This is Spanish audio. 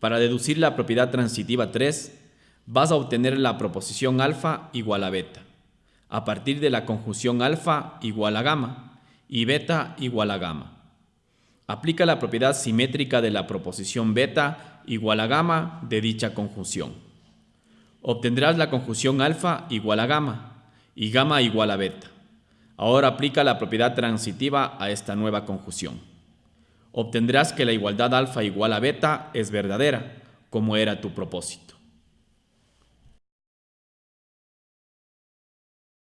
Para deducir la propiedad transitiva 3, vas a obtener la proposición alfa igual a beta, a partir de la conjunción alfa igual a gamma y beta igual a gamma. Aplica la propiedad simétrica de la proposición beta igual a gamma de dicha conjunción. Obtendrás la conjunción alfa igual a gamma y gamma igual a beta. Ahora aplica la propiedad transitiva a esta nueva conjunción obtendrás que la igualdad alfa igual a beta es verdadera, como era tu propósito.